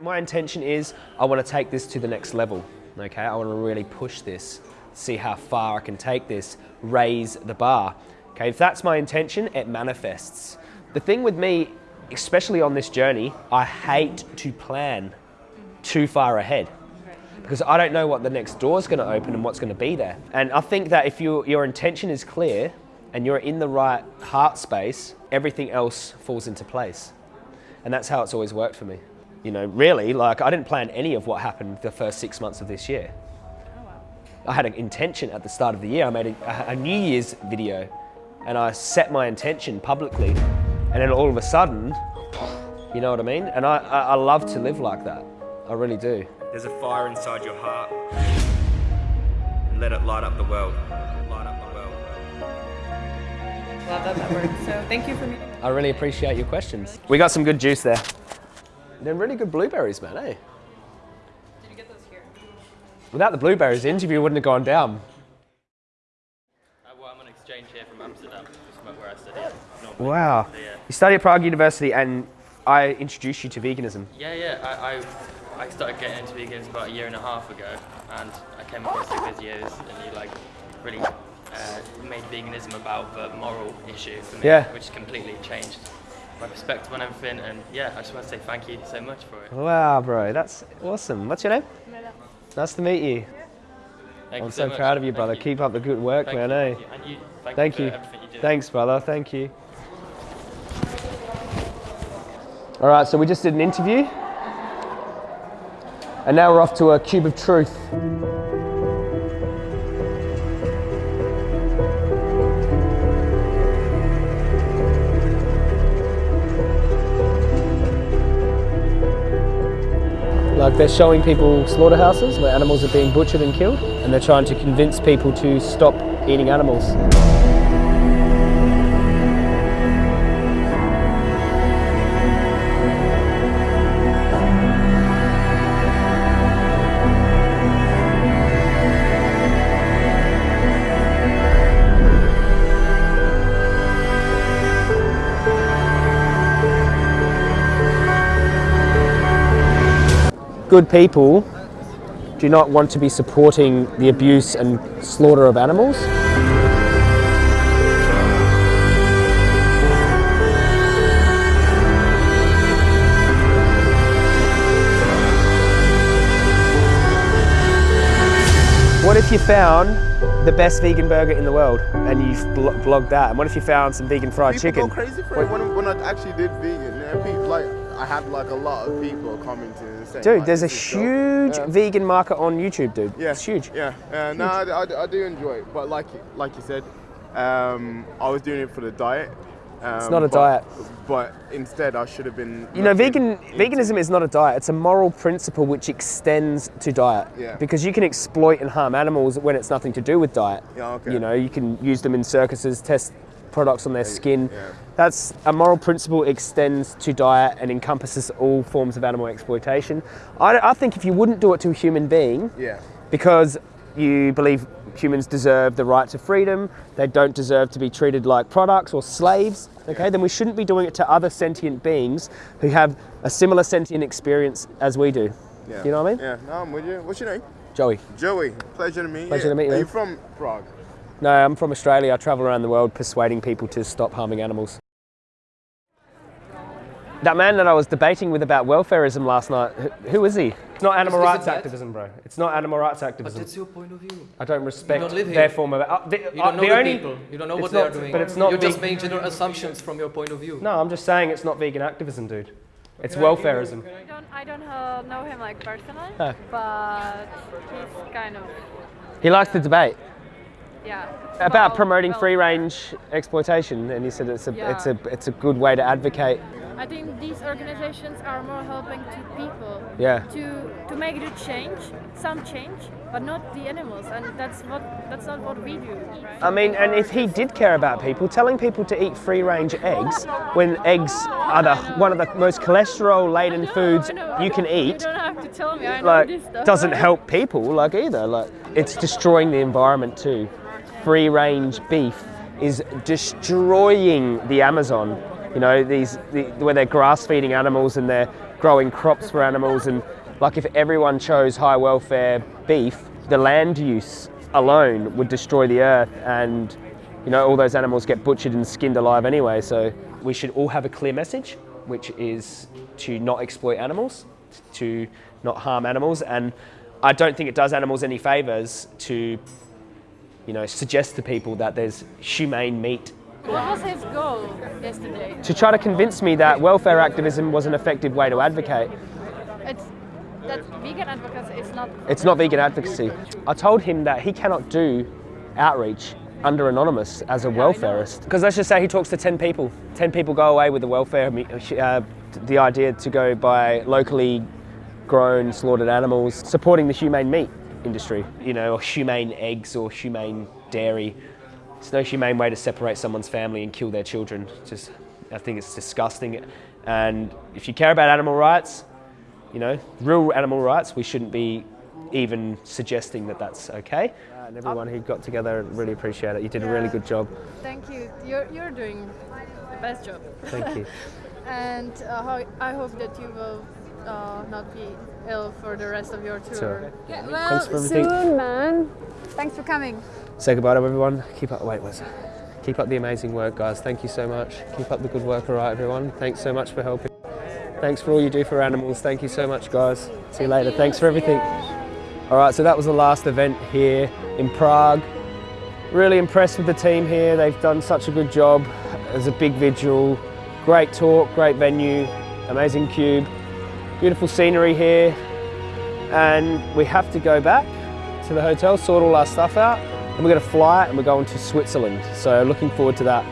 My intention is I want to take this to the next level. Okay, I want to really push this, see how far I can take this, raise the bar. Okay, if that's my intention, it manifests. The thing with me, especially on this journey, I hate to plan too far ahead because I don't know what the next door is going to open and what's going to be there. And I think that if you, your intention is clear and you're in the right heart space, everything else falls into place. And that's how it's always worked for me. You know, really, like I didn't plan any of what happened the first six months of this year. Oh, wow. I had an intention at the start of the year. I made a, a New Year's video and I set my intention publicly. And then all of a sudden, you know what I mean? And I, I, I love to live like that. I really do. There's a fire inside your heart. And let it light up the world. Light up the world. Love that memory. So thank you for meeting. I really appreciate your questions. We got some good juice there. They're really good blueberries, man, eh? Did you get those here? Without the blueberries, the interview wouldn't have gone down. Uh, well, I'm on exchange here from Amsterdam, which is where I study. normally. Wow. So, yeah. You study at Prague University and I introduced you to veganism. Yeah, yeah. I, I, I started getting into vegans about a year and a half ago, and I came across your videos, and you like really uh, made veganism about the moral issue for me, Yeah. which completely changed my perspective on everything. And yeah, I just want to say thank you so much for it. Wow, bro, that's awesome. What's your name? Nice to meet you. Thank I'm you so, much. proud of you, brother. you. Keep up the good work, Thank man, you, eh? thank you. Thank, Thank you you. everything you do. Thanks, brother. Thank you. All right, so we just did an interview. And now we're off to a cube of truth. Like they're showing people slaughterhouses where animals are being butchered and killed, and they're trying to convince people to stop eating animals. Good people do not want to be supporting the abuse and slaughter of animals. What if you found the best vegan burger in the world and you've blo- vlogged that? And what if you found some vegan fried people chicken? go crazy for it when, when I actually did vegan. Yeah, like I had like a lot of people commenting and saying, Dude, like, there's a this is dope. huge Yeah. vegan market on YouTube, dude. Yeah, It's huge. Yeah, yeah. No, I, I, I do enjoy it, but like like you said, um, I was doing it for the diet. Um, not a but, diet. But instead, I should have been. You know, vegan veganism is not a diet. It's a moral principle which extends to diet. Yeah. Because you can exploit and harm animals when it's nothing to do with diet. Yeah, okay. You know, you can use them in circuses, test products on their skin. yeah. That's a moral principle extends to diet and encompasses all forms of animal exploitation. I, I think if you wouldn't do it to a human being, Yeah. because you believe humans deserve the right to freedom, they don't deserve to be treated like products or slaves, okay, then we shouldn't be doing it to other sentient beings who have a similar sentient experience as we do. Yeah. You know what I mean? Yeah. No, I'm with you. What's your name? Joey. Joey. Pleasure to meet you. Pleasure to meet you, Are you from Prague? No, I'm from Australia. I travel around the world persuading people to stop harming animals. That man that I was debating with about welfarism last night, who, who is he? It's not animal Is- is rights it activism, bro. It's not animal rights activism. But that's your point of view. I don't respect don't live their form of. Uh, the, You uh, don't know the the, only, people. You don't know it's what not- they are doing. But it's not. You're just making general assumptions from your point of view. No, I'm just saying it's not vegan activism, dude. It's welfarism. I don't, I don't uh, know him like personally, Huh. but he's kind of, He likes to debate yeah. about well- promoting well, free range exploitation, and he said it's a Yeah. it's a it's a good way to advocate. I think these organizations are more helping to people Yeah. to to make the change, some change, but not the animals, and that's what that's not what we do. Right? I mean, and if he did care about people, telling people to eat free range eggs when eggs are the one of the most cholesterol laden know, foods you can You eat. don't have to tell me. I know like this stuff. doesn't help people like either like it's destroying the environment too free range beef is destroying the amazon. You know these the, where they're grass feeding animals and they're growing crops for animals. And like if everyone chose high welfare beef, the land use alone would destroy the earth. And you know all those animals get butchered and skinned alive anyway. So we should all have a clear message, which is to not exploit animals, to not harm animals. And I don't think it does animals any favors to you know suggest to people that there's humane meat What was his goal yesterday? to try to convince me that welfare activism was an effective way to advocate. It's that vegan advocacy is not. It's not vegan advocacy. I told him that he cannot do outreach under anonymous as a welfarist. Because let's just say he talks to 10 people. 10 people go away with the welfare, uh, the idea to go buy locally grown, slaughtered animals, supporting the humane meat industry, you know, or humane eggs or humane dairy. It's no humane way to separate someone's family and kill their children. Just, I think it's disgusting. And if you care about animal rights, you know, real animal rights, we shouldn't be even suggesting that that's okay. Uh, and everyone who got together, really appreciate it. You did a really good job. Thank you. You're you're doing the best job. Thank you. and uh, I hope that you will uh, not be ill for the rest of your tour. Sure. Yeah, Thanks for everything. soon, man. Thanks for coming. Say goodbye to everyone. Keep up. Wait, what's Keep up the amazing work, guys. Thank you so much. Keep up the good work, all right, everyone. Thanks so much for helping. Thanks for all you do for animals. Thank you so much, guys. See you later. Thanks for everything. All right, so that was the last event here in Prague. Really impressed with the team here. They've done such a good job. It was a big vigil. Great talk, great venue, amazing cube, beautiful scenery here. And we have to go back to the hotel, sort all our stuff out, and we're going to fly and we're going to Switzerland. So looking forward to that.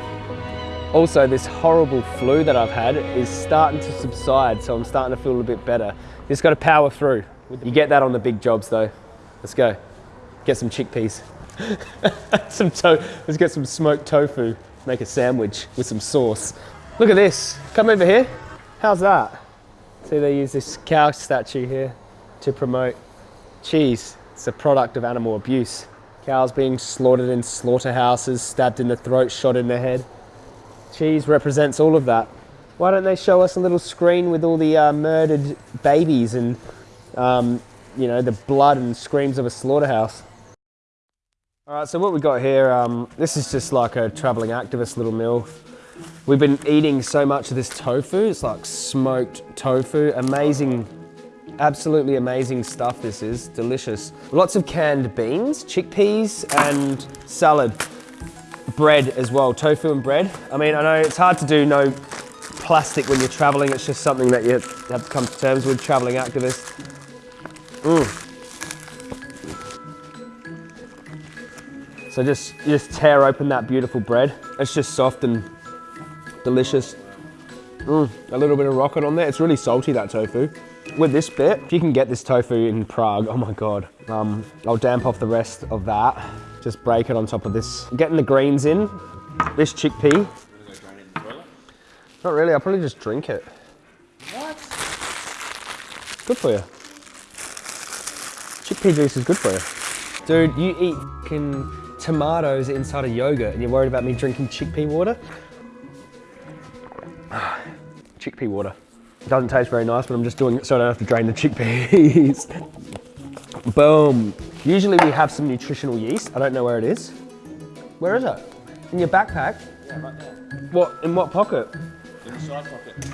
Also, this horrible flu that I've had is starting to subside, so I'm starting to feel a bit better. Just got to power through. You get that on the big jobs though. Let's go. Get some chickpeas. some to- Let's get some smoked tofu. Make a sandwich with some sauce. Look at this. Come over here. How's that? See, they use this cow statue here to promote cheese. It's a product of animal abuse. Cows being slaughtered in slaughterhouses, stabbed in the throat, shot in the head. Cheese represents all of that. Why don't they show us a little screen with all the uh, murdered babies and, um, you know, the blood and screams of a slaughterhouse? All right, so what we got here, um, this is just like a traveling activist little meal. We've been eating so much of this tofu. It's like smoked tofu. Amazing, absolutely amazing stuff this is. Delicious. Lots of canned beans, chickpeas, and salad. Bread as well, tofu and bread. I mean, I know it's hard to do no plastic when you're traveling. It's just something that you have to come to terms with, traveling activist. Mm. So just, just tear open that beautiful bread. It's just soft and delicious. Mm, a little bit of rocket on there. It's really salty, that tofu. With this bit, if you can get this tofu in Prague, oh my God. Um, I'll damp off the rest of that. Just break it on top of this. Getting the greens in. This chickpea. Not really, I'll probably just drink it. What? Good for you. Chickpea juice is good for you. Dude, you eat fucking tomatoes inside of yogurt and you're worried about me drinking chickpea water? Chickpea water. It doesn't taste very nice, but I'm just doing it so I don't have to drain the chickpeas. Boom. Usually we have some nutritional yeast. I don't know where it is. Where is it? In your backpack? Yeah, right there. What, in what pocket? In the side pocket.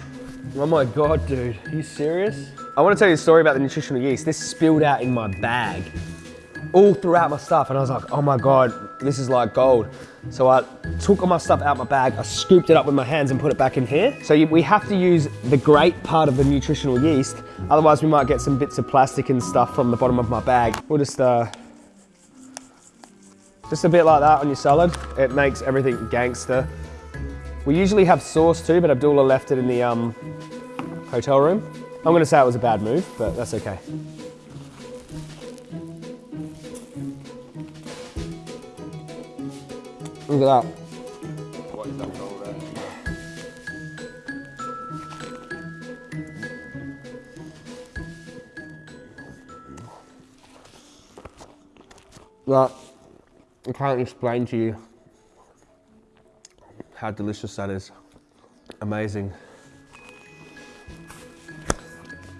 Oh my God, dude, are you serious? I want to tell you a story about the nutritional yeast. This spilled out in my bag, all throughout my stuff, and I was like, oh my God, this is like gold. So I took all my stuff out my bag, I scooped it up with my hands and put it back in here. So you, we have to use the great part of the nutritional yeast, otherwise we might get some bits of plastic and stuff from the bottom of my bag. We'll just, uh, just a bit like that on your salad. It makes everything gangster. We usually have sauce too, but Abdullah left it in the um, hotel room. I'm gonna say it was a bad move, but that's okay. Look at that. What is that there? That, I can't explain to you how delicious that is. Amazing.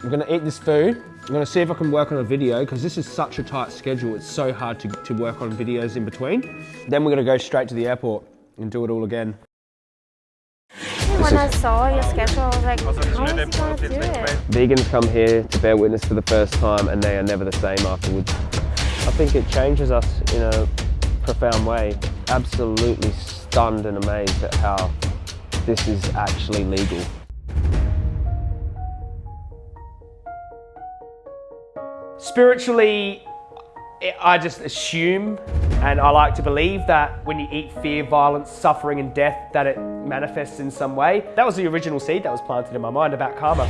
I'm gonna eat this food. I'm gonna see if I can work on a video because this is such a tight schedule. It's so hard to, to work on videos in between. Then we're gonna go straight to the airport and do it all again. When I saw your schedule, I was like, how is he going to do it? Vegans come here to bear witness for the first time and they are never the same afterwards. I think it changes us in a profound way. Absolutely stunned and amazed at how this is actually legal. Spiritually, I just assume and I like to believe that when you eat fear, violence, suffering and death, that it manifests in some way. That was the original seed that was planted in my mind about karma.